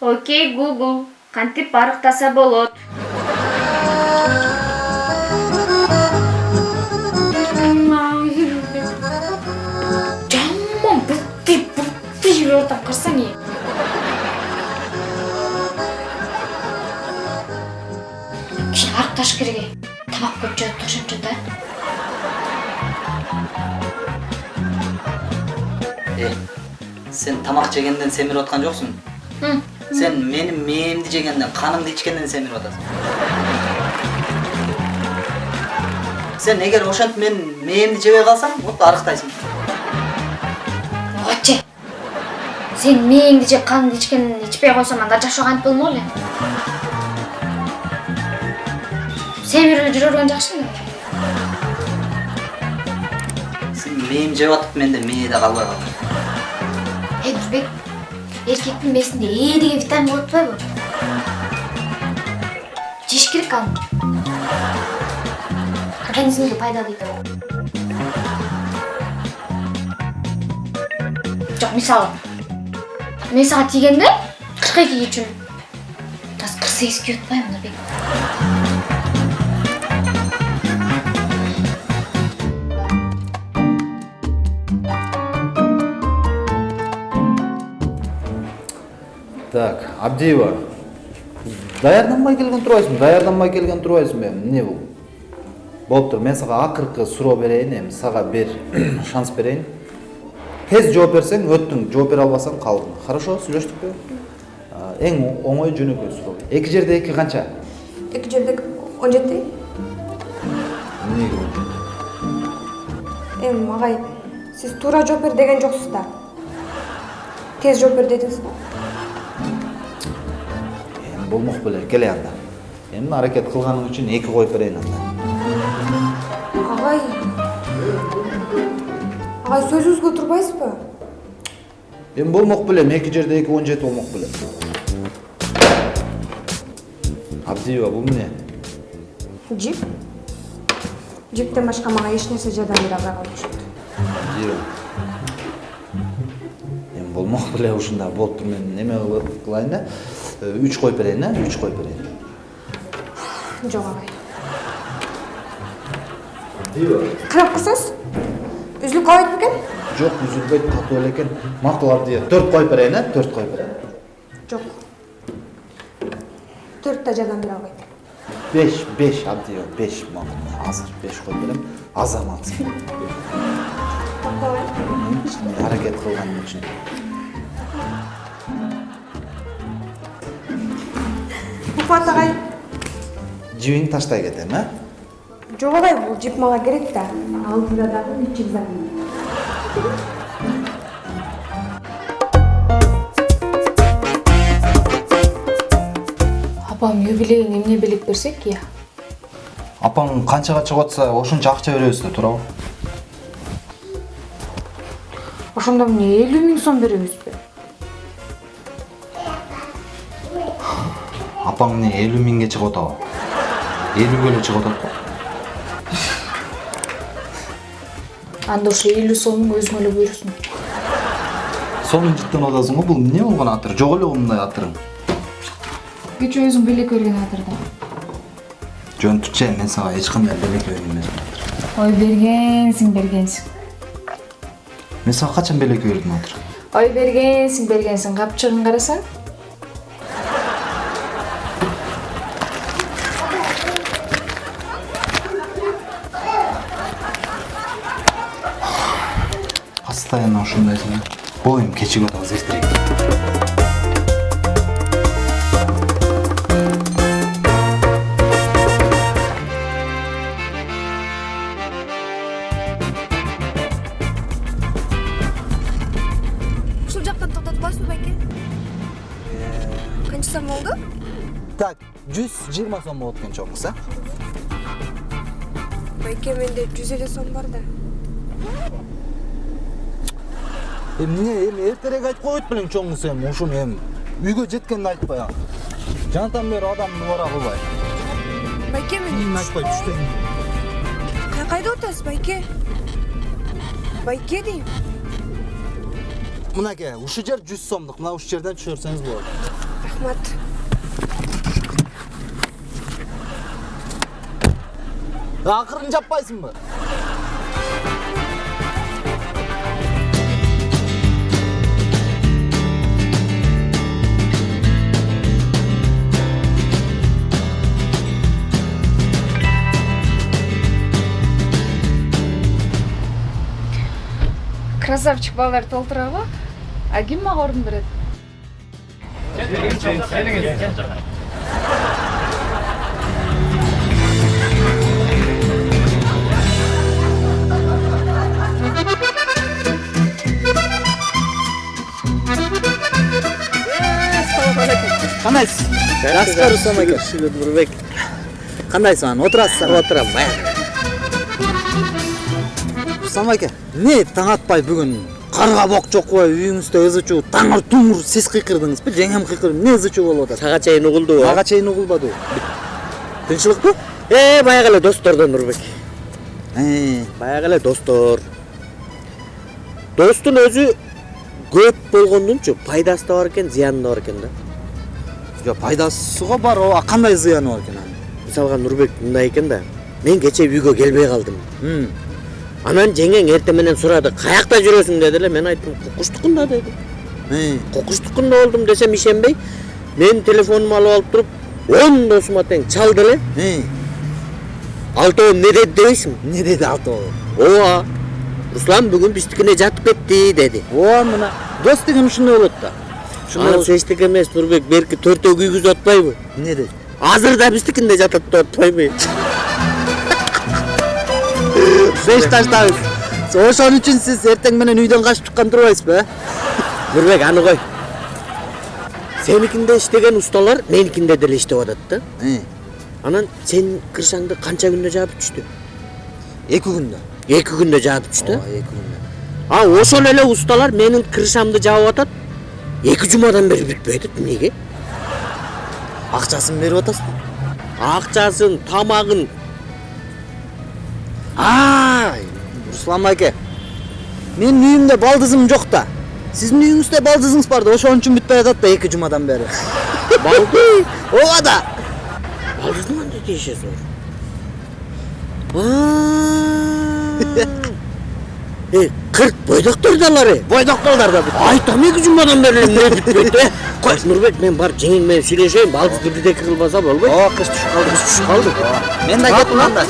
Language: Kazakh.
окей гугл кантип арыктаса болот. Жаман бутти бутти жүрүп атам карасаң э кичине арыкташ керек э тамак көп жеп ошентче да Э, сен тамак жегенден семирип аткан жоксуң сен менин мээмди жегенден канымды ичкенден семирип атасың сен эгер ошентип менин мээмди жебей калсаң вот арыктайсың оче сен мээңди же каныңды ичкенин ичпей койсоң анда болмок эле семирип эле жүрө берген эле сен жеп атып менде мээ да калбай калды эй эркектин мээсинде э деген витамин болуп атпайбы жеш керек аны организмге пайдалуу жок мисалы мен сага тийгенде кырк эки үчүн азыр кырк сегиз кийип атпаймынбы Так, Абдиева. Даярданбай келген турбайсыңбы? Даярданбай келген турбайсыңбы? эми? Эмне бул? Болуптур, мен сага акыркы суроо берейин, эми сага бир шанс берейин. Тез жооп берсең өттүң, жооп бере албасаң калдың. Хорошо, сүйлөштүкпү? Эң оңой жөнөкөй суроо. Эки жерде эки канча? эки жерде он жети Эмнеге он жети? эми агай сиз туура жооп бер деген жоксуз да тез жооп бер дедиңиз да Эми болмок беле, келе анда. Эми аракет кылганың үчүн эки коюп берейин анда. агай агай сөзүңүзгө турбайсызбы Эми болмок беле, эки жерде эки он жети болмок беле. Абдиева, бул эмне? жип жиптен башка мага эч нерсе жардам бере албай калды окшойт Диyor. Болмок беле ушунда болуптур мен неме кылайын да? Үч коюп берейин э үч коюп берейин. Жок агай. Карап көрсөңүз үзүлүп калбайт бекен жок үзүлбөйт катуу эле экен. Макул Абдиева төрт коюп берейин э төрт коюп берейин. Жок. Төрт да жардам бере албайт беш беш Абдиева беш макул азыр беш коюп берем. Азаматсың аракет кылганың үчүн. Куфат агай жибиңди таштай кетем э жок агай бул жип мага керек да алдыда дагы үч экзамен апам юбилейин эмне белек берсек я апаң канчага чыгып атса ошончо акча беребиз да туурабы ошондо эмне элүү миң сом беребизби апаң эмне элүү миңге чыгып атабы элүүгө эле чыгып атат го анда ошо элүү сомуң өзүңө эле буйрусун сонун жыттанып атасың го бул эмне болгон атыр жок эле мындай атырың кечээ өзүң белек берген атырда жөн мен сага эч кандай белек берген эмесмин ой бергенсиң бергенсиң мен сага качан белек бердим атыр ой бергенсиң бергенсиң капчыгын карасаң постоянно ушундайсың бул эми кечиге атабыз эртерээк ушул жактан токтотуп коесузбу байке канча сом болду так жүз жыйырма сом болот экен кыз э байке менде жүз элүү сом бар да эмне эми эртерээк айтып койбойт белең чоң кыз эми ушуну эми үйгө жеткенде айтпай а жанатан бери адамды убара кылбай байке мен айтпай түштөн кайда отасыз байке? Байке дейм. Мынакей ушул жер жүз сомдук. Мына ушул жерден түшүрсөңүз болот. Рахмат. Акырын жаппайсыңбы? Красавчик балдар толтурабы а ким мага орун берет кандайсыз жакшыбы руслан аке нурбек кандайсыз руслан аке эмне таң атпай бүгүн карга бок жокпой үйүңүздө ызы чуу таңыр туңур сиз кыйкырдыңызбы жеңем кыйкырды эмне ызы чуу болуп атат сага чейин угулду мага чейин угулбадыбы тынчылыкпы э баягы эле достордон нурбек баягы эле достор. Достун өзү көп болгондунчу пайдасы да бар экен зыяны да бар экен да. Жо пайдасы го бар ооба кандай зыяны бар экен анын мисалга нурбек мындай экен да мен кечээ үйгө келбей калдым анан жеңең эртең менен сурады каякта жүрөсүң деди эле мен айттым кукуштукунда деди кукуштукунда болдум десем ишенбей мен телефонумду алып алып туруп он досума тең чалды эле алтоо эмне деди дебейсиңби эмне деди алтоо ооба руслан бүгүн биздикине жатып кетти деди ооба мына дос деген ушундай болот да анысы эчтеке эмес нурбек берки төртөө күйгүзүп атпайбы эмне деди азыр да биздикинде жатат деп атпайбы беш таштабыз ошон үчүн сиз эртең менен үйдөн качып чыккан турбайсызбы нурбек аны кой сеникинде иштеген усталар меникинде деле иштеп атат да анан сенин крышаңды канча күндө жаап түштү эки күндө. Эки күндө жаап түштү ооба эки күндө. А ошол эле усталар менин крышамды жаап атат. Эки жумадан бери бүтпөй атат эмнеге? Акчасын берип атасызбы акчасын тамагын. А руслан аке менин үйүмдө балдызым жок да сиздин үйүңүздө балдызыңыз бар да ошон үчүн бүтпөй атат да эки жумадан бери балды ооба да балдыздын кандай тиешеси бар э кырк бойдоктор да алар бойдоктолдар да айтам эки жумадан бери эмне бүтпөйт э кой нурбек мен барып жеңең менен сүйлөшөйүн балдызды бирдеке кылбаса болбойт ооба кыш түшүп калды кыш түшүп калды мен да кеттим анда